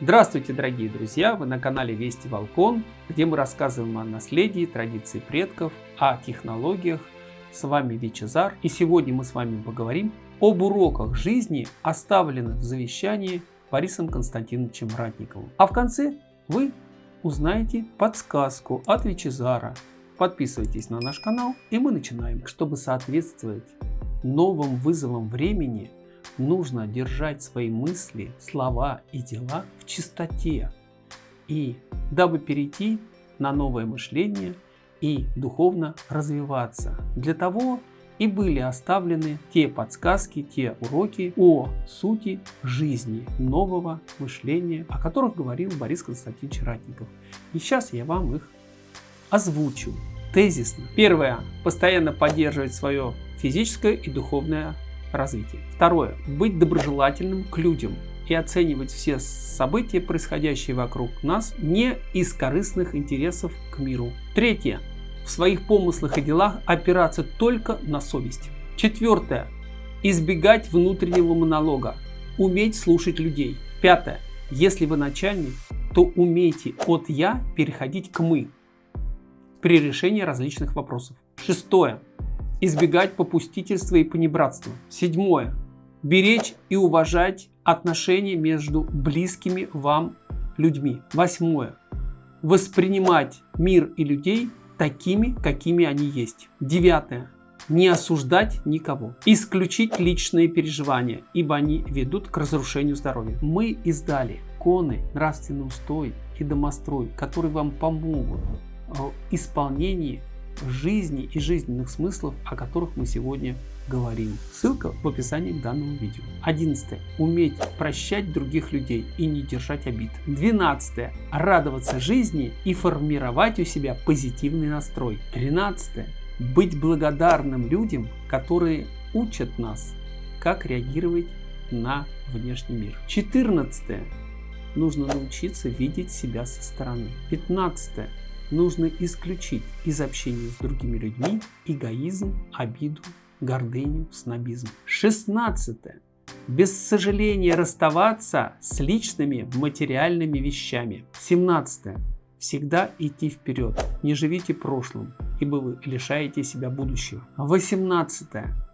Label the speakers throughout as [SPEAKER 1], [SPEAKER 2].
[SPEAKER 1] Здравствуйте, дорогие друзья! Вы на канале Вести Волкон, где мы рассказываем о наследии, традиции предков, о технологиях. С вами Вичезар, и сегодня мы с вами поговорим об уроках жизни, оставленных в завещании Борисом Константиновичем Ратниковым. А в конце вы узнаете подсказку от Вичезара. Подписывайтесь на наш канал, и мы начинаем. Чтобы соответствовать новым вызовам времени, нужно держать свои мысли, слова и дела в чистоте. И дабы перейти на новое мышление и духовно развиваться. Для того и были оставлены те подсказки, те уроки о сути жизни нового мышления, о которых говорил Борис Константинович Ратников. И сейчас я вам их озвучу тезисно. Первое. Постоянно поддерживать свое физическое и духовное развития. Второе. Быть доброжелательным к людям и оценивать все события, происходящие вокруг нас, не из корыстных интересов к миру. Третье. В своих помыслах и делах опираться только на совесть. Четвертое. Избегать внутреннего монолога. Уметь слушать людей. Пятое. Если вы начальник, то умейте от «я» переходить к «мы» при решении различных вопросов. Шестое избегать попустительства и понебратства. Седьмое. Беречь и уважать отношения между близкими вам людьми. Восьмое. Воспринимать мир и людей такими, какими они есть. Девятое. Не осуждать никого. Исключить личные переживания, ибо они ведут к разрушению здоровья. Мы издали коны, нравственный устой и домострой, которые вам помогут в исполнении жизни и жизненных смыслов, о которых мы сегодня говорим. Ссылка в описании к данному видео. 11. Уметь прощать других людей и не держать обид. 12. Радоваться жизни и формировать у себя позитивный настрой. 13. Быть благодарным людям, которые учат нас, как реагировать на внешний мир. 14. Нужно научиться видеть себя со стороны. 15 нужно исключить из общения с другими людьми эгоизм, обиду, гордыню, снобизм. 16. Без сожаления расставаться с личными материальными вещами. 17. Всегда идти вперед. Не живите прошлым, ибо вы лишаете себя будущего. 18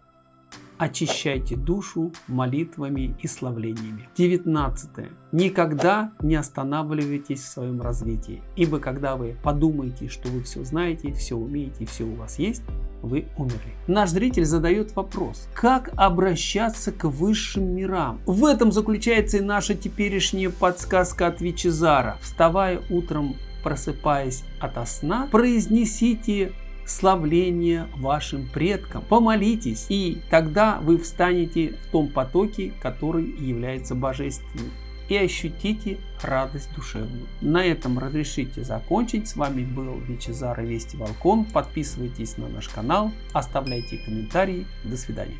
[SPEAKER 1] очищайте душу молитвами и славлениями. 19. Никогда не останавливайтесь в своем развитии, ибо когда вы подумаете, что вы все знаете, все умеете, все у вас есть, вы умерли. Наш зритель задает вопрос, как обращаться к высшим мирам? В этом заключается и наша теперешняя подсказка от Вичезара. Вставая утром, просыпаясь ото сна, произнесите славление вашим предкам. Помолитесь, и тогда вы встанете в том потоке, который является божественным и ощутите радость душевную. На этом разрешите закончить. С вами был Вичезар и Вести Волкон. Подписывайтесь на наш канал, оставляйте комментарии. До свидания.